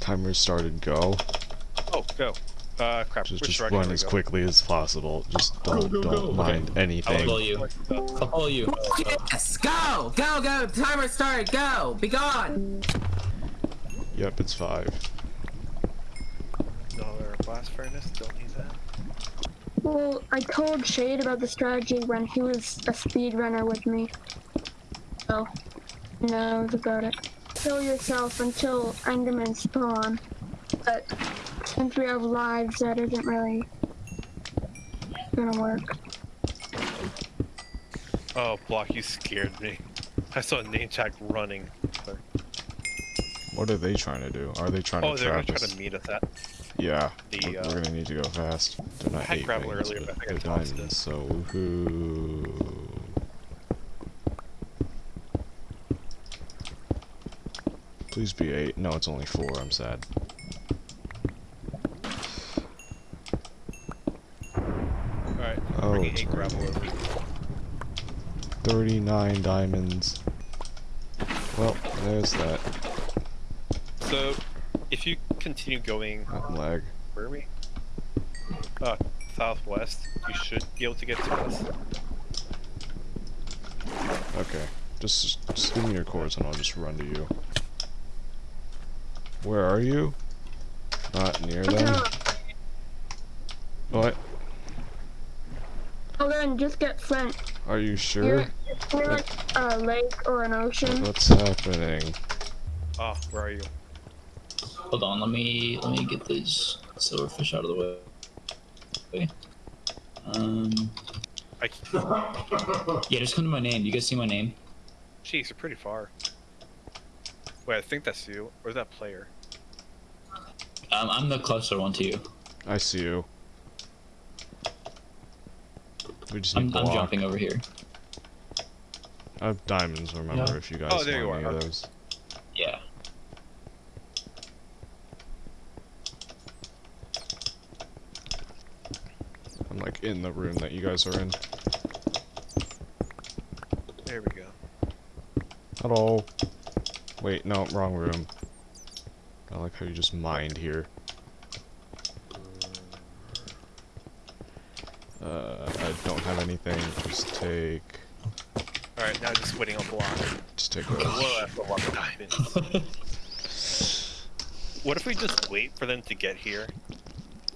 Timer started. Go. Oh, go. Uh, crap. Just, just run as go? quickly as possible. Just don't go, don't go. mind I'll anything. follow you. I'll follow you. Yes, go, go, go. Timer started. Go, be gone. Yep, it's five. Another blast furnace. Don't need that. Well, I told Shade about the strategy when he was a speedrunner with me. So, he knows about it. Kill yourself until Enderman spawn. But since we have lives, that isn't really gonna work. Oh, block! You scared me. I saw a name tag running. What are they trying to do? Are they trying Oh, to they're gonna trap try to meet us at. Yeah. the, we're, uh, we're gonna need to go fast. They're not I had eight gravel rings, earlier, but but I think I they're tossed it. diamonds, so woohoo. Please be eight. No, it's only four. I'm sad. All right. Oh, bringing eight gravel over. 39 diamonds. Well, there's that. So, if you continue going, That lag. where are we? Uh, southwest. You should be able to get to us. Okay. Just, just give me your course and I'll just run to you. Where are you? Not near them? What? Well then, just get sent. Are you sure? you're like a lake or an ocean. What's happening? Ah, where are you? Hold on, let me let me get these silverfish out of the way. Okay. Um. I. Yeah, just come to my name. You guys see my name? Jeez, you're pretty far. Wait, I think that's you. Or is that player? Um, I'm the closer one to you. I see you. We just need I'm, I'm jumping over here. I have diamonds, remember, Yeah. if you guys Oh, there you want are. any of those. Yeah. I'm like in the room that you guys are in. There we go. Hello. Wait, no, wrong room. I like how you just mined here. Uh, I don't have anything. Just take, All right, now just waiting on block. just take Whoa, those. that's a lot of diamonds. What if we just wait for them to get here,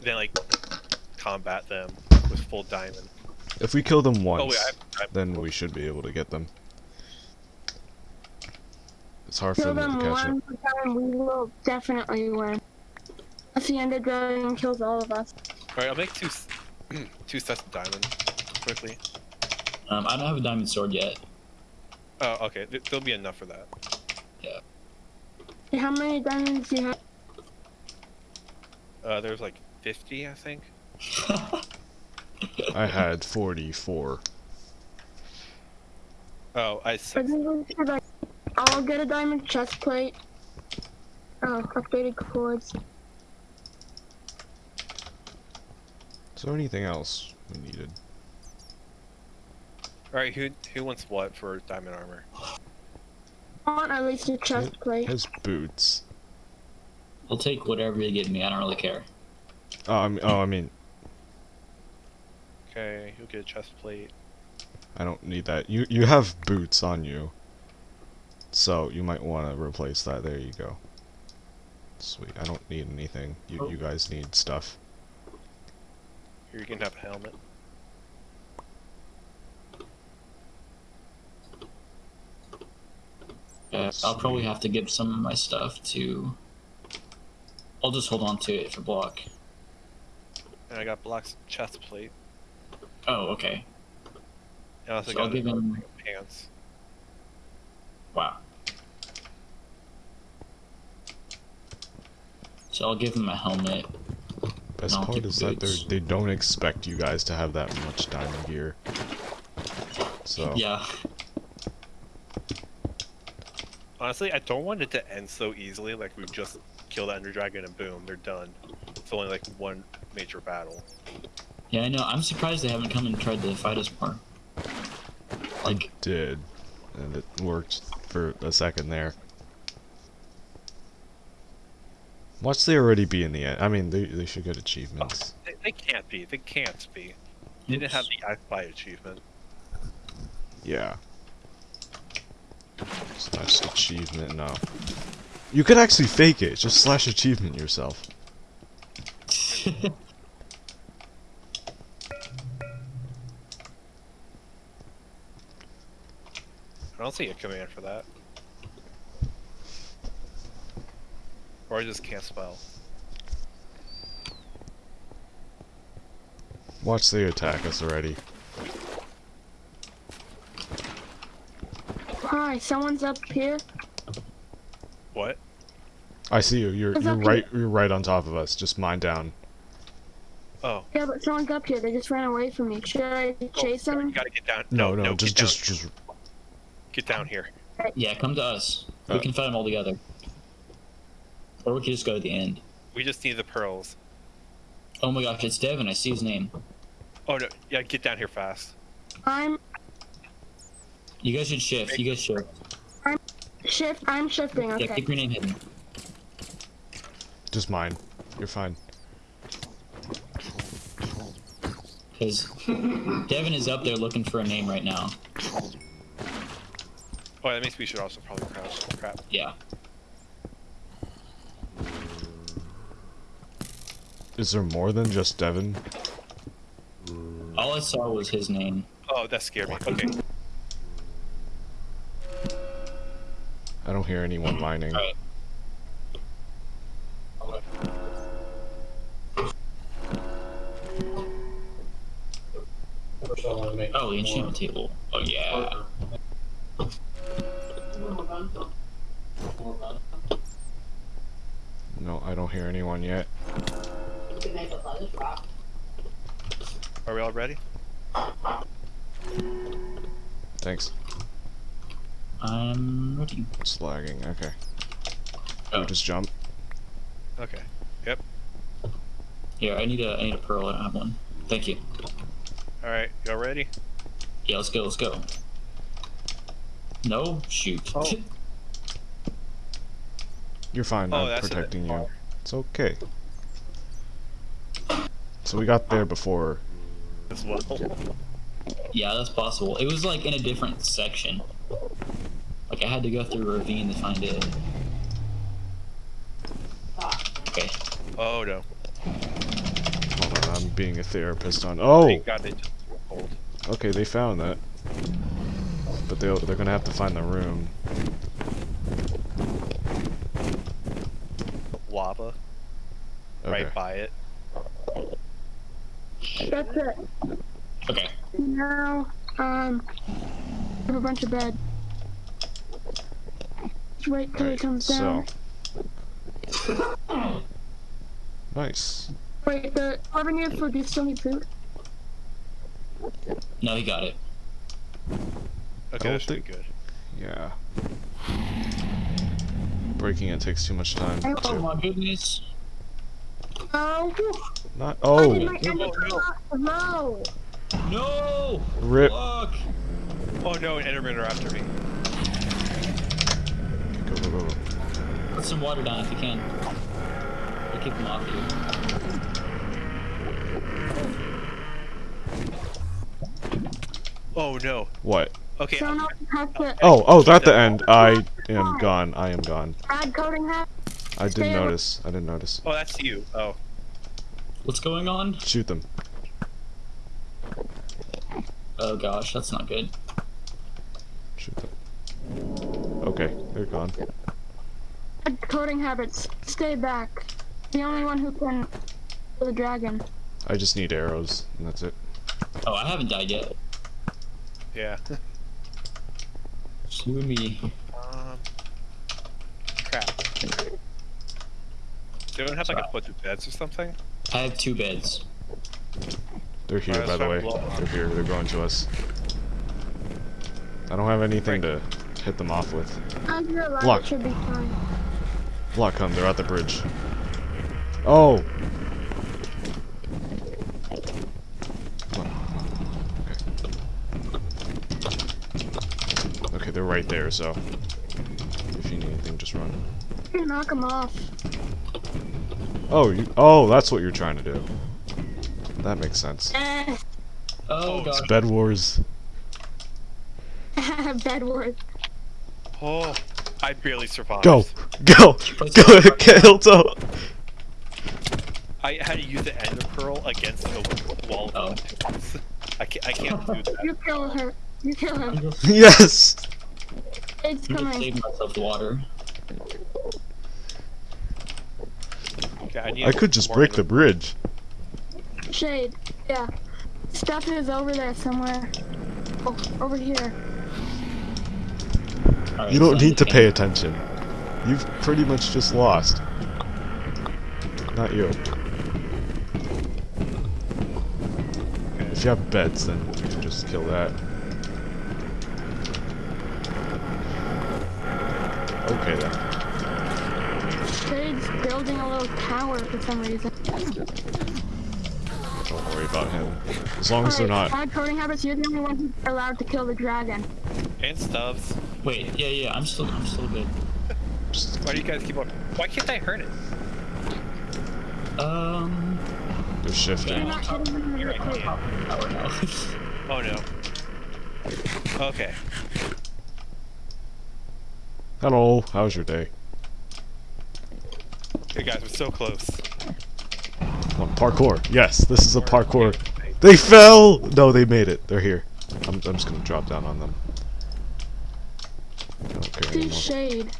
then like combat them with full diamond? If we kill them Oh once, wait, I have diamond. then we should be able to get them. It's hard for Kill them them to catch one up. time, we will definitely win. If the Ender Dragon kills all of us. All right, I'll make two two sets of diamond quickly. Um, I don't have a diamond sword yet. Oh, okay, th- there'll be enough for that. Yeah. How many diamonds do you have? Uh, there's like 50, I think. I had 44. Oh, I I said think we should like, I'll get a diamond chest plate. Oh, updated chords. Is there anything else we needed? All right, who who wants what for diamond armor? I want at least a chest plate. His boots. I'll take whatever you give me. I don't really care. Oh, I mean, oh, I mean, Okay, you'll get a chest plate. I don't need that. You you have boots on you, so you might want to replace that. There you go. Sweet. I don't need anything. You oh. you guys need stuff. Here you can have a helmet. Yeah, I'll probably have to give some of my stuff to. I'll just hold on to it for block. And I got Block's chest plate. Oh, okay. And I also So I'll give him. pants. Wow. So I'll give him a helmet. Best I'll part keep is that they they don't expect you guys to have that much diamond gear. So Yeah. Honestly, I don't want it to end so easily. Like we just kill the Ender Dragon and boom, they're done. It's only like one major battle. Yeah, I know. I'm surprised they haven't come and tried to fight us more. Like, did, and it worked for a second there. Watch they already be in the end. I mean, they, they should get achievements. Oh, they, they can't be. They can't be. They didn't have the Eye Spy achievement. Yeah. Slash achievement, no. You could actually fake it. Just slash achievement yourself. I don't see a command for that. Or I just can't spell. Watch they attack us already. Hi, someone's up here. What? I see you. You're It's you're okay. right. You're right on top of us. Just mine down. Oh. Yeah, but someone's up here. They just ran away from me. Should I chase You them? gotta get down. No, No, no. no, just get down. just just. Get down here. Yeah, come to us. We Uh. can fight them all together. Or we could just go to the end. We just need the pearls. Oh my gosh, it's Devin. I see his name. Oh no, yeah, get down here fast. I'm You guys should shift. You guys shift. I'm shift. I'm shifting. Okay. Yeah, Okay. keep your name hidden. Just mine. You're fine. Because Devin is up there looking for a name right now. Oh, that means we should also probably crouch. Crap. Yeah. Is there more than just Devin? All I saw was his name. Oh, that scared me. Okay. I don't hear anyone lining. Alright. Oh, the enchantment table. Oh yeah. No, I don't hear anyone yet. Are we all ready? Thanks. I'm ready. It's lagging. Okay. Oh. Just jump. Okay. Yep. Here, I need a I need a pearl. I don't have one. Thank you. All right. Y'all ready? Yeah, let's go. Let's go. No, shoot. Oh. You're fine. Oh, I'm that's a protecting you. It's okay. So we got there before. As well. yeah, that's possible. It was like in a different section. Like I had to go through a ravine to find it. Okay. Oh no. Hold on, I'm being a therapist on. Oh, Thank God they just hold. okay, they found that. But they'll, they're gonna have to find the room. Lava Okay. right by it. That's it. Okay. Now, um, I have a bunch of bed. Just wait till he Right, comes so. down. Nice. Wait, the whoever needs food, do you still need food? No, he got it. Okay, don't that should be good. Yeah. Breaking it takes too much time. Oh To, my goodness. Oh, not. I Oh, oh. my no, ender no. No. No! rip. Fuck! Oh no, an Endermen are after me. Go, go, go, go. Put some water down if you can. Or keep them off you. Oh no. What? Okay. So now you have to Oh, oh, at the end. I am gone. I am gone. add coding hat. I didn't notice. I didn't notice. Oh, that's you. Oh. What's going on? Shoot them. Oh gosh, that's not good. Shoot them. Okay, they're gone. Add coding habits. Stay back. The only one who can kill the dragon. I just need arrows, and that's it. Oh, I haven't died yet. Yeah. Just you and me. Um. Crap. Do anyone have like a bunch of beds or something? I have two beds. They're here, Alright, by the way. let's try to blow 'em up. They're here. They're going to us. I don't have anything to hit them off with. Under your Block. should be fine. Block come. They're at the bridge. Oh. Come on, come on. Okay. Okay, they're right there. So if you need anything, just run. Knock them off. Oh, you, oh, that's what you're trying to do. That makes sense. Eh, Oh Oh, god. Bed Wars. bad word. Oh, I barely survived. Go, go, go, Kato. I had to use the ender pearl against the wall. Oh. I can't. I can't do that. You kill her. You kill I'm him. Yes. It's I'm just coming. saving myself water. Okay, I, need I could just break the bridge. Shade. Yeah. Stuff is over there somewhere. Oh, over here. Alright, You don't so need to pay attention. You've pretty much just lost. Not you. If you have beds, then you can just kill that. Okay then. Shade's building a little tower for some reason. Don't worry about him. As long as they're Alright, not. Bad coding habits, you're the only one who's allowed to kill the dragon. And stuffs. Wait, yeah, yeah, I'm still, I'm still good. Why do you guys keep on? Why can't I hurt it? Um, they're You're shifting. not hitting them with Here your I quick. can. power now. Oh no. Okay. Hello, how's your day? Hey guys, we're so close. Come on, parkour. Yes, this is a parkour. They fell! No, they made it. They're here. I'm, I'm just gonna drop down on them. I don't care See anymore. Shade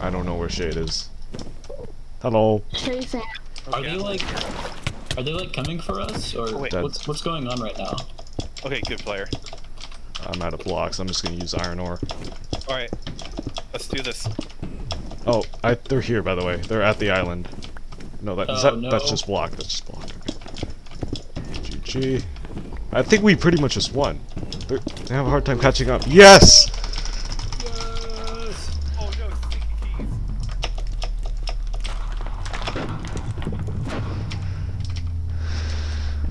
I don't know where Shade is. Hello. chasing. Are they like, are they like coming for us, or Oh, wait. what's what's going on right now? Okay, good player. I'm out of blocks. I'm just gonna use iron ore. All right, let's do this. Oh, I, they're here, by the way. They're at the island. No, that, Oh, that that's just block. That's just block. GG. I think we pretty much just won. They're, they have a hard time catching up. Yes! Yes. Oh no, keys.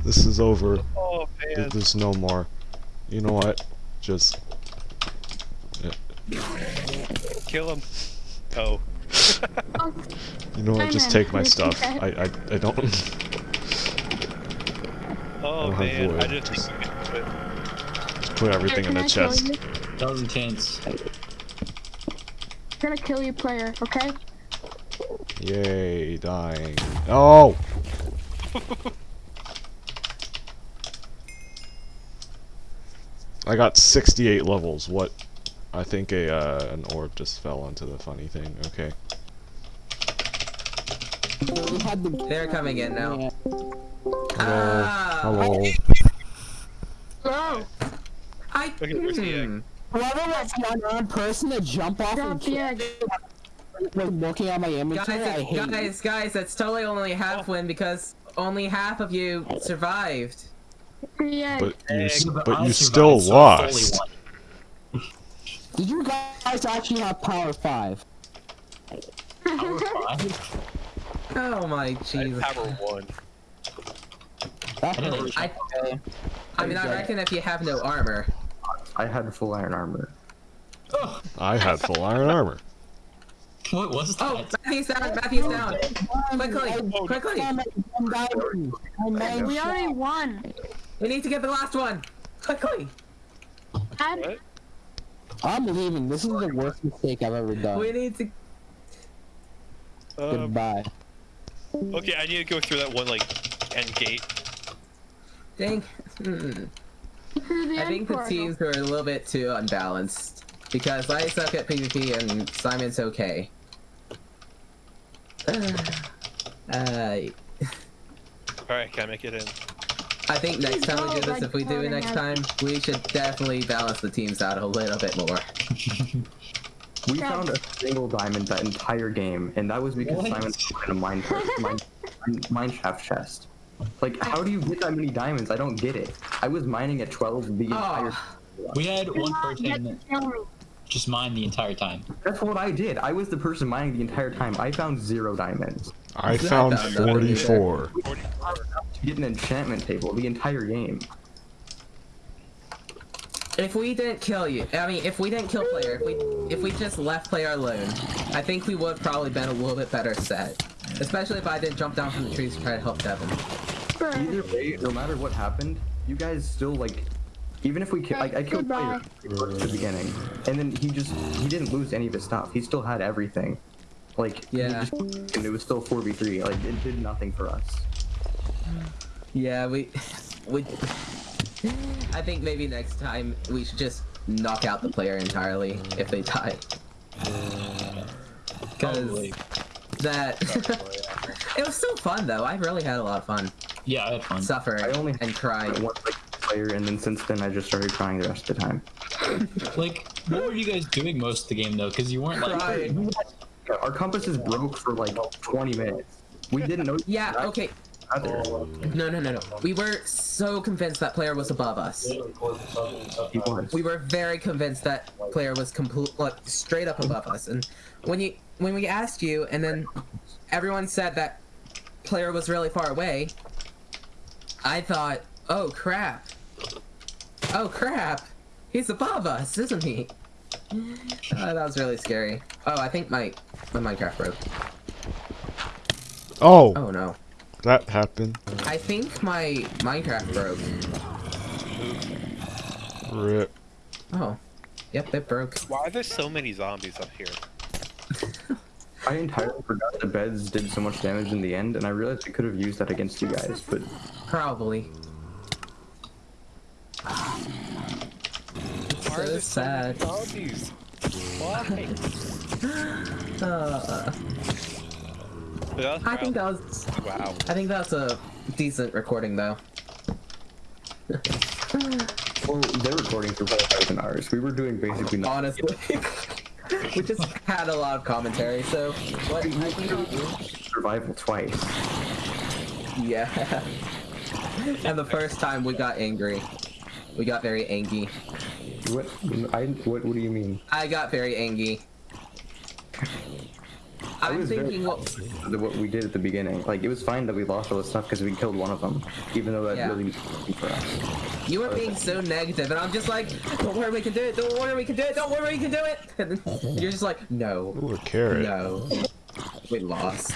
This is over. Oh man. There's no more. You know what? Just eh. Kill him. Oh. You know what? Just take my stuff. I I, I don't. Oh don't have man, I wood, just just- think we can. Just put everything in the I chest. you? That was intense. I'm gonna kill you, player. Okay? Yay, dying. Oh! I got 68 levels. What? I think a uh, an orb just fell onto the funny thing. Okay. They're coming in now. Hello. Ah, Hello. Hello. I. Okay, where's the egg? Whoever was the unknown person to jump off Drop and the egg. looking at my inventory, I Guys, hate you. guys, guys, that's totally only half win because only half of you survived. The egg. But you s- Yeah, but you survived, still so lost. Won. Did you guys actually have power 5? Power five? Oh my Jesus. I Jesus. power one. I. I, I mean, I reckon if you have no armor. I had full iron armor. Oh, I had full iron armor. what was that? Oh, Matthew's down, Matthew's down. Quickly, quickly. I'm at one diamond. I made we already won. We need to get the last one. Quickly. Dad, What? I'm leaving. This is the worst mistake I've ever done. We need to. Um, Goodbye. okay, I need to go through that one like end gate. Think. Hmm. I think the teams are a little bit too unbalanced. Because I suck at PvP and Simon's okay. uh, All right, can I make it in? I think next time we do this, if we do it next time, we should definitely balance the teams out a little bit more. We Yeah. found a single diamond that entire game, and that was because What? Simon put in a mine, mine, mine shaft chest. Like, how do you get that many diamonds? I don't get it. I was mining at 12 the ah. entire. Oh, We had one Get person kill just mine the entire time. That's what I did. I was the person mining the entire time. I found zero diamonds. I I found found nothing either. 44. To get an enchantment table the entire game. if we didn't kill you, I mean, if we didn't kill player, if we if we just left player alone, I think we would have probably been a little bit better set. Especially if I didn't jump down from the trees to try to help Devin. Either way, no matter what happened, you guys still like. Even if we ki- like, I killed Goodbye. player at the beginning, and then he just he didn't lose any of his stuff. He still had everything. Like Yeah. just, and it was still four v three. Like it did nothing for us. Yeah, we, we. I think maybe next time we should just knock out the player entirely if they die. Uh, because that it was still fun though. I really had a lot of fun Yeah, I had fun. suffering I only and crying. one like player, and then since then I just started crying the rest of the time. Like, what were you guys doing most of the game though? Because you weren't like. Crying. Our compasses broke for like 20 minutes. We didn't know. Yeah. Okay. Either. No, no, no, no. We were so convinced that player was above us. He was. We were very convinced that player was complete, like, straight up above us. And when you, when we asked you, and then everyone said that player was really far away, I thought, oh crap, oh crap, he's above us, isn't he? Uh, that was really scary. Oh, I think my my Minecraft broke. Oh, Oh no, that happened. I think my Minecraft broke. Rip. Oh, yep, it broke. Why are there so many zombies up here? I entirely forgot the beds did so much damage in the end, and I realized I could have used that against you guys, but Probably. Why are So sad. so many zombies? Why? Uh, But that's I think proud- that was. Wow. I think that's a decent recording though. well, their recordings were better than ours. We were doing basically nothing. Honestly, we just had a lot of commentary. So what I think Survival twice. Yeah. and the first time we got angry. We got very angry. What? I what? What do you mean? I got very angry. I'm was thinking what The, what we did at the beginning, like it was fine that we lost all the stuff because we killed one of them, even though that Yeah. really wasn't for us. you were being so negative, and I'm just like, don't worry, we can do it. Don't worry, we can do it. Don't worry, we can do it. And then you're just like, no, Ooh, a carrot. no, we lost.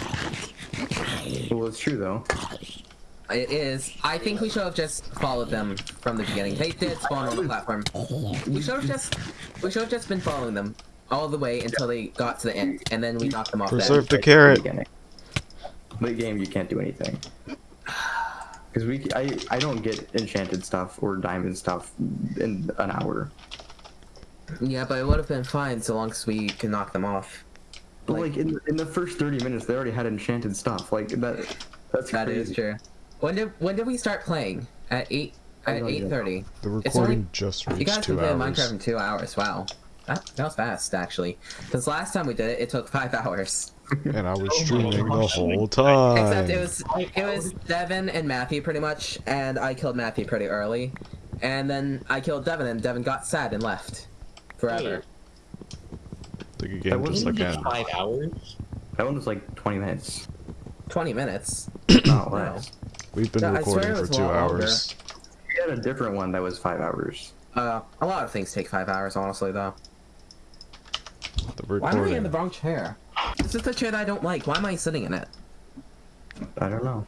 Well, it's true though. It is. I think we should have just followed them from the beginning. They did spawn on the platform. We should have just, we should have just been following them all the way until they got to the end, and then we knocked them off. Preserve the carrot. Beginning. Late game, you can't do anything. Because we, I, I don't get enchanted stuff or diamond stuff in an hour. Yeah, but it would have been fine so long as we could knock them off. But Like- like in in the first thirty minutes, they already had enchanted stuff. Like that, that's That crazy. is true. When did when did we start playing? At eight I at have no idea. eight thirty. The It's only- recording just You reached guys two can play hours. Minecraft in two hours. Wow, that, that was fast actually. Because last time we did it, it took five hours. And I was Oh streaming the whole time. Except it was it was Devin and Matthew pretty much, and I killed Matthew pretty early, and then I killed Devin, and Devin got sad and left forever. The game That just wasn't again. Five hours. That one was like twenty minutes, Twenty minutes. not Wow. less. We've been Yeah, I swear recording for two lot longer. hours. We had a different one that was five hours. Uh, a lot of things take five hours, honestly, though. The Why am I in the wrong chair? This is the chair that I don't like. Why am I sitting in it? I don't know.